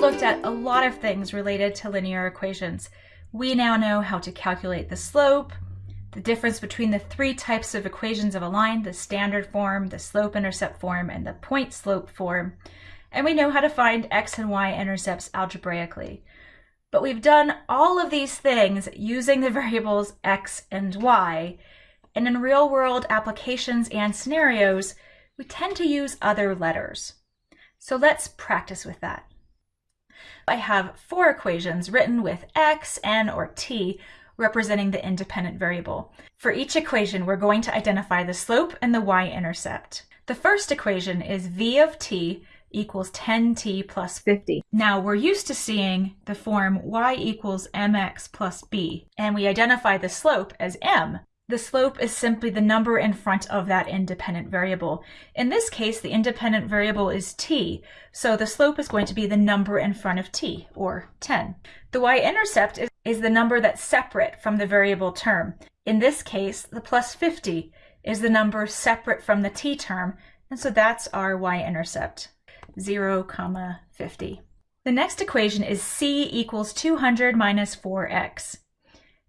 looked at a lot of things related to linear equations. We now know how to calculate the slope, the difference between the three types of equations of a line, the standard form, the slope-intercept form, and the point-slope form. And we know how to find x and y intercepts algebraically. But we've done all of these things using the variables x and y. And in real-world applications and scenarios, we tend to use other letters. So let's practice with that. I have four equations written with x, n, or t representing the independent variable. For each equation, we're going to identify the slope and the y-intercept. The first equation is v of t equals 10t plus 50. Now we're used to seeing the form y equals mx plus b, and we identify the slope as m. The slope is simply the number in front of that independent variable. In this case, the independent variable is t, so the slope is going to be the number in front of t, or 10. The y-intercept is, is the number that's separate from the variable term. In this case, the plus 50 is the number separate from the t term, and so that's our y-intercept, 0, comma 50. The next equation is c equals 200 minus 4x.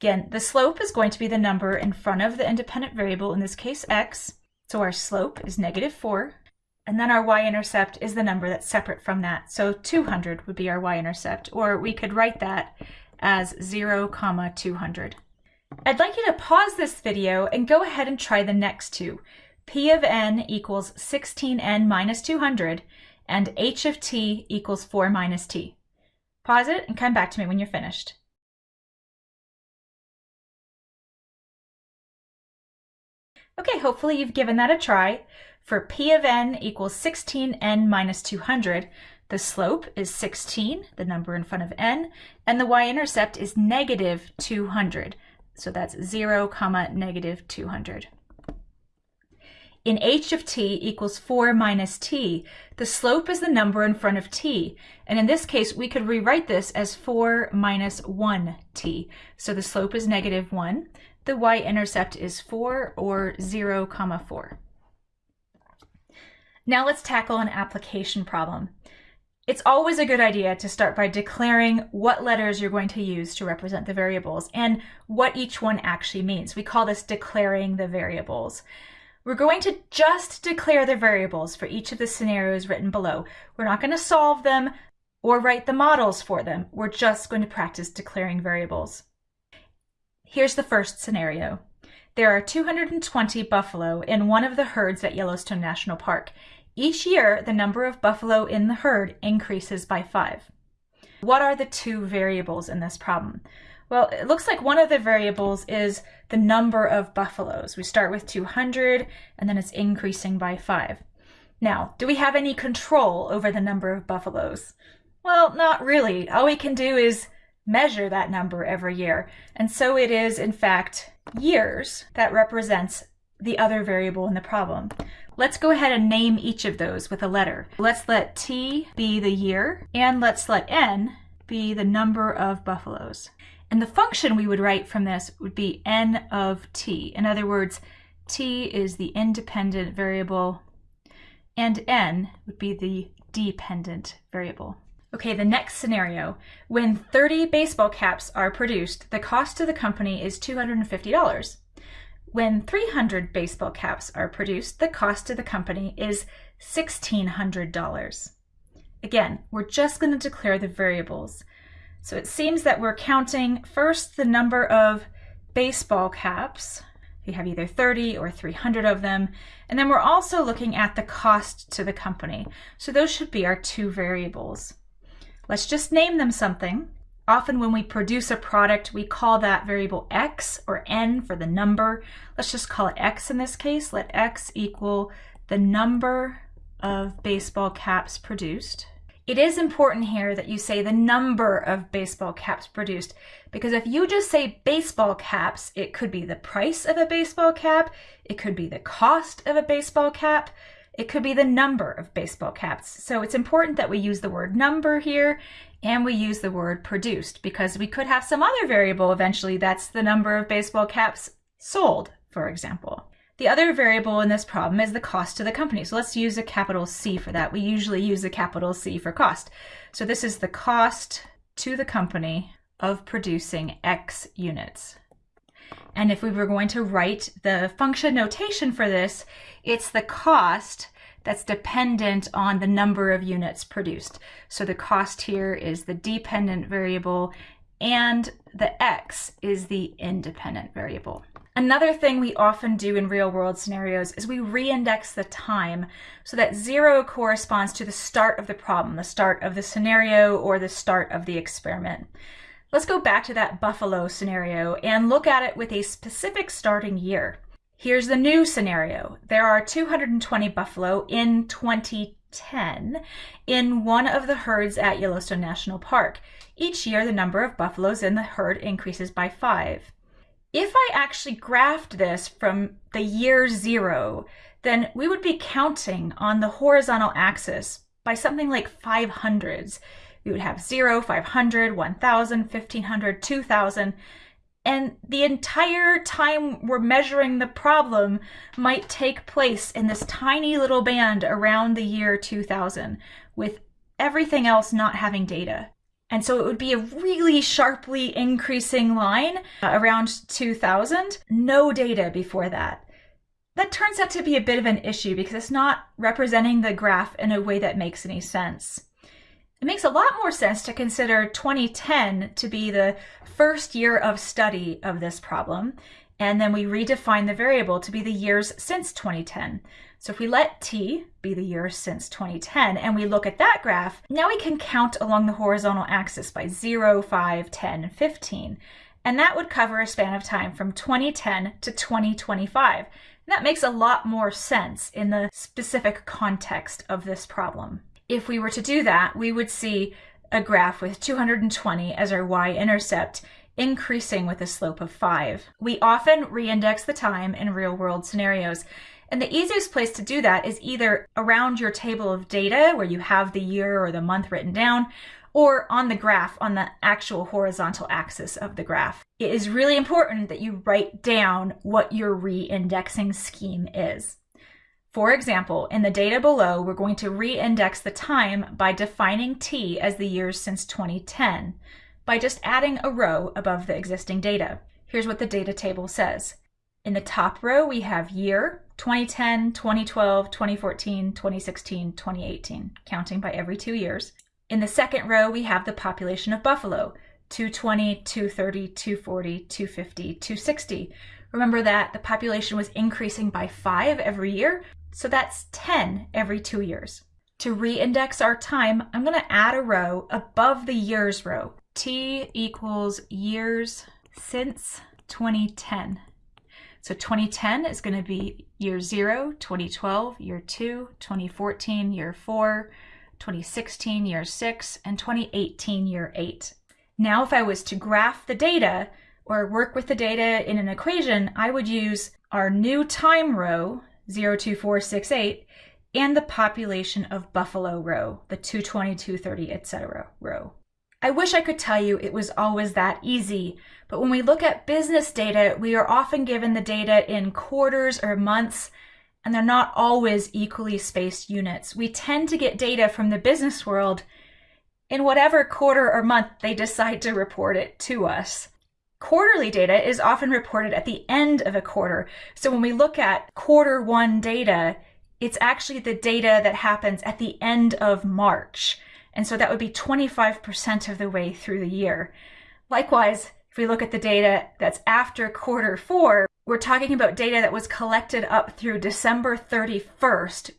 Again, the slope is going to be the number in front of the independent variable, in this case x. So our slope is negative 4. And then our y-intercept is the number that's separate from that. So 200 would be our y-intercept, or we could write that as 0, comma 200. I'd like you to pause this video and go ahead and try the next two. P of n equals 16n minus 200, and h of t equals 4 minus t. Pause it and come back to me when you're finished. Okay, hopefully you've given that a try. For p of n equals 16n minus 200, the slope is 16, the number in front of n, and the y-intercept is negative 200. So that's 0, comma, negative 200. In h of t equals 4 minus t, the slope is the number in front of t. And in this case, we could rewrite this as 4 minus 1t. So the slope is negative 1 the y-intercept is 4 or 0 comma 4. Now let's tackle an application problem. It's always a good idea to start by declaring what letters you're going to use to represent the variables and what each one actually means. We call this declaring the variables. We're going to just declare the variables for each of the scenarios written below. We're not going to solve them or write the models for them. We're just going to practice declaring variables. Here's the first scenario. There are 220 buffalo in one of the herds at Yellowstone National Park. Each year, the number of buffalo in the herd increases by five. What are the two variables in this problem? Well, it looks like one of the variables is the number of buffaloes. We start with 200 and then it's increasing by five. Now, do we have any control over the number of buffaloes? Well, not really. All we can do is measure that number every year. And so it is, in fact, years that represents the other variable in the problem. Let's go ahead and name each of those with a letter. Let's let t be the year, and let's let n be the number of buffaloes. And the function we would write from this would be n of t. In other words, t is the independent variable, and n would be the dependent variable. Okay, the next scenario. When 30 baseball caps are produced, the cost to the company is $250. When 300 baseball caps are produced, the cost to the company is $1,600. Again, we're just going to declare the variables. So it seems that we're counting first the number of baseball caps. We have either 30 or 300 of them. And then we're also looking at the cost to the company. So those should be our two variables. Let's just name them something. Often when we produce a product, we call that variable x or n for the number. Let's just call it x in this case. Let x equal the number of baseball caps produced. It is important here that you say the number of baseball caps produced because if you just say baseball caps, it could be the price of a baseball cap, it could be the cost of a baseball cap, it could be the number of baseball caps. So it's important that we use the word number here and we use the word produced because we could have some other variable eventually that's the number of baseball caps sold, for example. The other variable in this problem is the cost to the company. So let's use a capital C for that. We usually use a capital C for cost. So this is the cost to the company of producing X units. And if we were going to write the function notation for this, it's the cost that's dependent on the number of units produced. So the cost here is the dependent variable and the x is the independent variable. Another thing we often do in real world scenarios is we reindex the time so that zero corresponds to the start of the problem, the start of the scenario or the start of the experiment. Let's go back to that buffalo scenario and look at it with a specific starting year. Here's the new scenario. There are 220 buffalo in 2010 in one of the herds at Yellowstone National Park. Each year, the number of buffaloes in the herd increases by five. If I actually graphed this from the year zero, then we would be counting on the horizontal axis by something like 500s. We would have 0, 500, 1000, 1500, 2000, and the entire time we're measuring the problem might take place in this tiny little band around the year 2000 with everything else not having data. And so it would be a really sharply increasing line uh, around 2000, no data before that. That turns out to be a bit of an issue because it's not representing the graph in a way that makes any sense. It makes a lot more sense to consider 2010 to be the first year of study of this problem, and then we redefine the variable to be the years since 2010. So if we let t be the years since 2010 and we look at that graph, now we can count along the horizontal axis by 0, 5, 10, 15. And that would cover a span of time from 2010 to 2025. And that makes a lot more sense in the specific context of this problem. If we were to do that, we would see a graph with 220 as our y-intercept increasing with a slope of 5. We often reindex the time in real-world scenarios, and the easiest place to do that is either around your table of data where you have the year or the month written down, or on the graph on the actual horizontal axis of the graph. It is really important that you write down what your re-indexing scheme is. For example, in the data below, we're going to re-index the time by defining t as the years since 2010 by just adding a row above the existing data. Here's what the data table says. In the top row, we have year, 2010, 2012, 2014, 2016, 2018, counting by every two years. In the second row, we have the population of buffalo, 220, 230, 240, 250, 260. Remember that the population was increasing by five every year, so that's 10 every two years. To re-index our time, I'm gonna add a row above the years row. T equals years since 2010. So 2010 is going to be year 0, 2012, year 2, 2014, year 4, 2016, year 6, and 2018, year 8. Now if I was to graph the data or work with the data in an equation, I would use our new time row, 02468, and the population of buffalo row, the 220, 230, etc. row. I wish I could tell you it was always that easy, but when we look at business data, we are often given the data in quarters or months, and they're not always equally spaced units. We tend to get data from the business world in whatever quarter or month they decide to report it to us. Quarterly data is often reported at the end of a quarter. So when we look at quarter one data, it's actually the data that happens at the end of March. And so that would be 25% of the way through the year. Likewise, if we look at the data that's after quarter four, we're talking about data that was collected up through December 31st,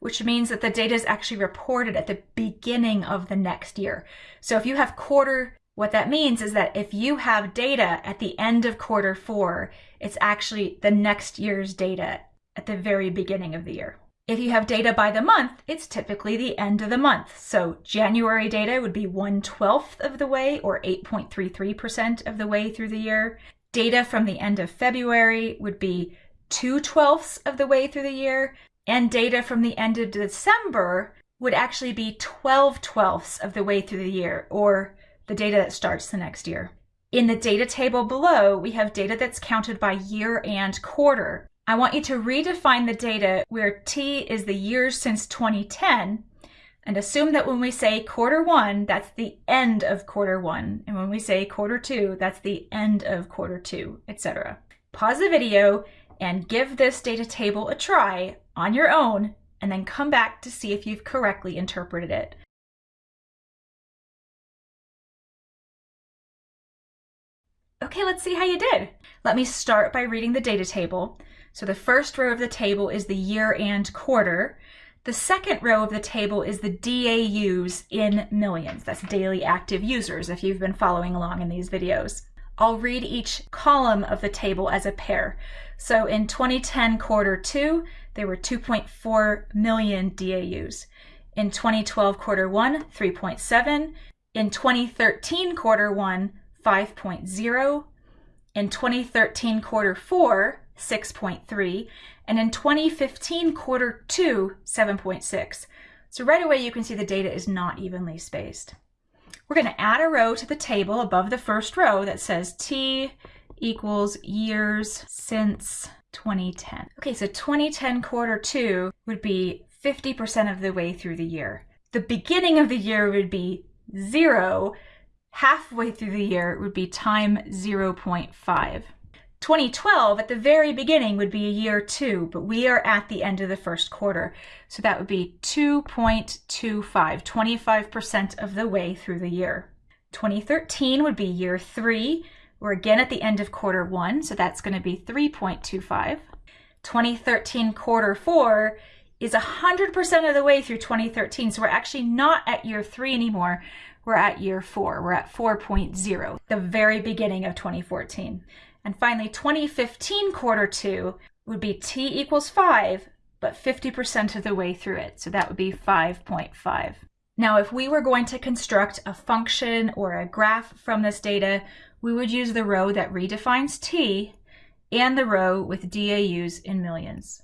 which means that the data is actually reported at the beginning of the next year. So if you have quarter, what that means is that if you have data at the end of quarter four, it's actually the next year's data at the very beginning of the year. If you have data by the month, it's typically the end of the month. So January data would be 1 12th of the way or 8.33% of the way through the year. Data from the end of February would be 2 twelfths of the way through the year. And data from the end of December would actually be 12 twelfths of the way through the year or the data that starts the next year. In the data table below, we have data that's counted by year and quarter. I want you to redefine the data where T is the years since 2010 and assume that when we say quarter one, that's the end of quarter one. And when we say quarter two, that's the end of quarter two, etc. Pause the video and give this data table a try on your own and then come back to see if you've correctly interpreted it. Okay, let's see how you did. Let me start by reading the data table. So the first row of the table is the year and quarter. The second row of the table is the DAUs in millions. That's daily active users if you've been following along in these videos. I'll read each column of the table as a pair. So in 2010 quarter two, there were 2.4 million DAUs. In 2012 quarter one, 3.7. In 2013 quarter one, 5.0. In 2013 quarter four, 6.3, and in 2015 quarter two, 7.6. So right away you can see the data is not evenly spaced. We're going to add a row to the table above the first row that says T equals years since 2010. Okay, so 2010 quarter two would be 50% of the way through the year. The beginning of the year would be zero. Halfway through the year would be time 0.5. 2012 at the very beginning would be a year two, but we are at the end of the first quarter. So that would be 2.25, 25% of the way through the year. 2013 would be year three. We're again at the end of quarter one, so that's going to be 3.25. 2013 quarter four is 100% of the way through 2013. So we're actually not at year three anymore. We're at year four. We're at 4.0, the very beginning of 2014. And finally, 2015 quarter two would be t equals 5, but 50% of the way through it. So that would be 5.5. Now, if we were going to construct a function or a graph from this data, we would use the row that redefines t and the row with DAUs in millions.